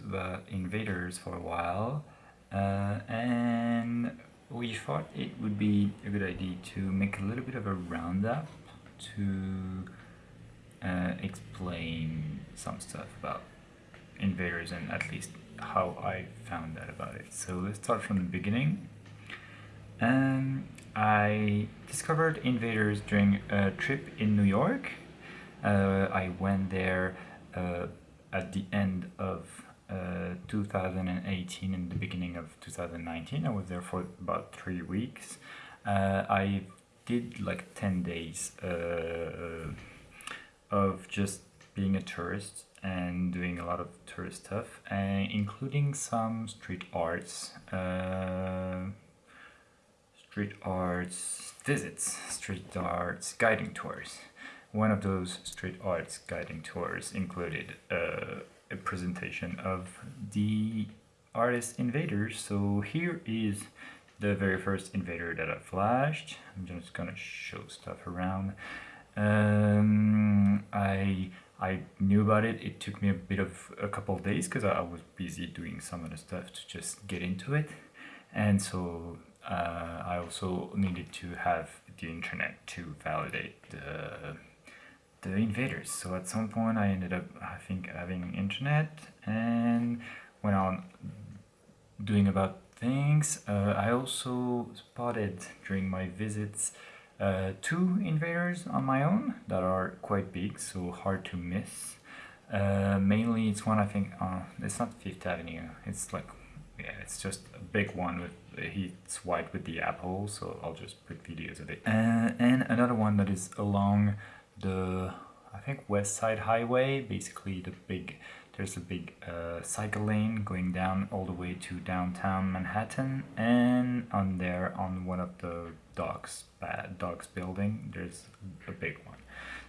about invaders for a while uh, and we thought it would be a good idea to make a little bit of a roundup to uh, explain some stuff about invaders and at least how I found out about it. So let's start from the beginning. Um, I discovered invaders during a trip in New York. Uh, I went there uh, at the end of 2018 and the beginning of 2019. I was there for about three weeks. Uh, I did like 10 days uh, of just being a tourist and doing a lot of tourist stuff, and including some street arts street arts visits, street arts guiding tours. One of those street arts guiding tours included uh, a presentation of the artist Invaders. So here is the very first Invader that I flashed. I'm just gonna show stuff around. Um, I I knew about it. It took me a bit of a couple of days because I, was busy doing some other stuff to just get into it. And so uh, I also needed to have the internet to validate the, the invaders. So at some point I ended up, I think, having internet and went on doing about things. Uh, I also spotted during my visits uh, two invaders on my own that are quite big, so hard to miss. Uh, mainly it's one I think, uh, it's not Fifth Avenue, it's like yeah, it's just a big one with it's white with the apple, so I'll just put videos of it. Uh, and another one that is along the, I think West Side Highway, basically the big, there's a big uh, cycle lane going down all the way to downtown Manhattan, and on there, on one of the docks, uh, docks building, there's a big one.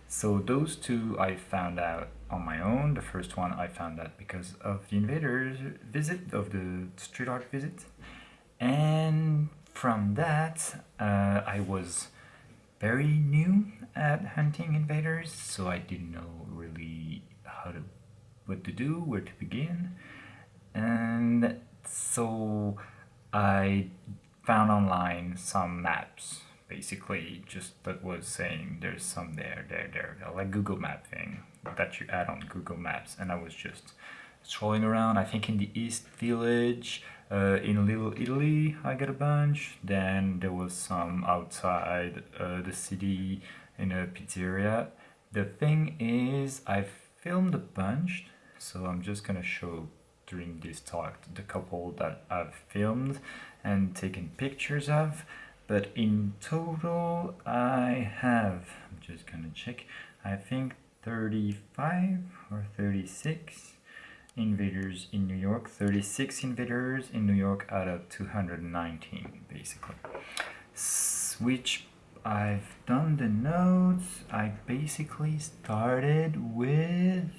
So those two I found out on my own. The first one I found out because of the invaders visit, of the street art visit. And from that, uh, I was very new at hunting invaders, so I didn't know really how to, what to do, where to begin. And so I found online some maps basically just that was saying there's some there, there, there, like Google Map thing that you add on Google Maps. And I was just strolling around, I think in the East Village, uh, in Little Italy I got a bunch. Then there was some outside uh, the city in a pizzeria. The thing is, I filmed a bunch, so I'm just gonna show during this talk the couple that I've filmed and taken pictures of but in total I have, I'm just gonna check, I think 35 or 36 invaders in New York, 36 invaders in New York out of 219 basically. Which I've done the notes, I basically started with,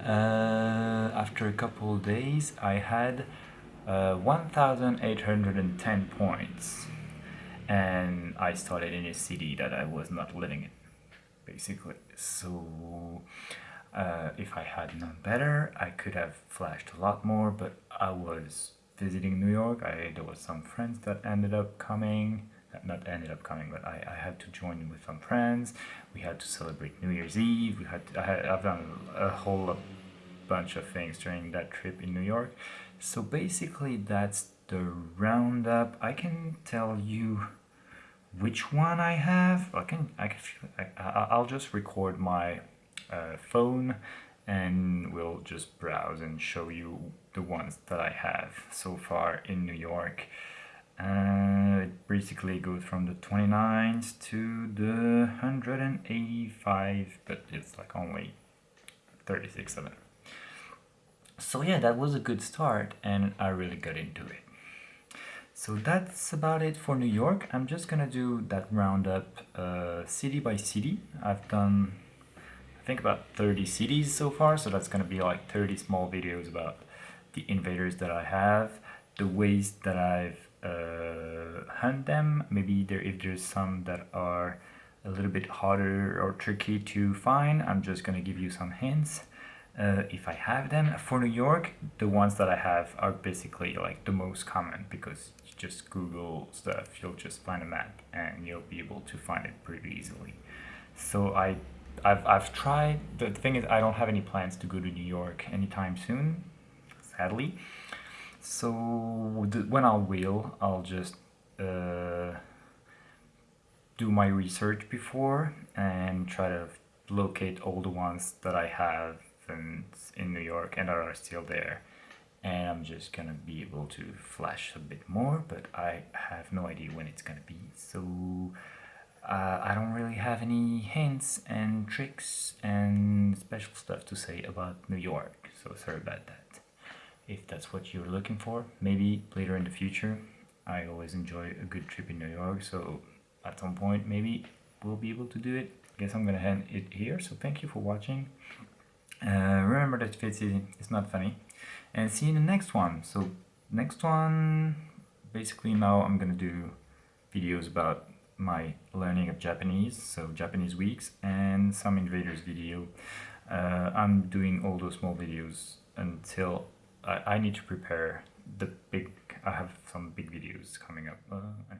uh, after a couple days I had uh, 1,810 points. And I started in a city that I was not living in basically. So uh, if I had known better I could have flashed a lot more but I was visiting New York I there was some friends that ended up coming not ended up coming but I, I had to join with some friends we had to celebrate New Year's Eve we had, to, I had I've done a whole bunch of things during that trip in New York so basically that's the roundup. I can tell you which one I have. I can, I can, I, I'll just record my uh, phone and we'll just browse and show you the ones that I have so far in New York. Uh, it basically goes from the 29s to the 185, but it's like only 36 of them. So yeah, that was a good start and I really got into it. So that's about it for New York. I'm just gonna do that roundup uh, city by city. I've done, think about 30 cities so far, so that's gonna be like 30 small videos about the invaders that I have, the ways that I've uh, hunt them, maybe there if there's some that are a little bit harder or tricky to find, I'm just gonna give you some hints. Uh, if I have them for New York, the ones that I have are basically like the most common because you just Google stuff, you'll just find a map and you'll be able to find it pretty easily. So I, I've, I've tried. The thing is, I don't have any plans to go to New York anytime soon, sadly. So when I will, I'll just uh, do my research before and try to locate all the ones that I have in, in New York and are still there and I'm just gonna be able to flash a bit more but I have no idea when it's gonna be so uh, I don't really have any hints and tricks and special stuff to say about New York so sorry about that. If that's what you're looking for maybe later in the future. I always enjoy a good trip in New York so at some point maybe we'll be able to do it. I guess I'm gonna end it here so thank you for watching. Uh, remember that Fitzy is not funny. And see you in the next one. So next one basically now I'm gonna do videos about my learning of Japanese so Japanese weeks and some invaders video. Uh, I'm doing all those small videos until I, I, need to prepare the big I have some big videos coming up uh,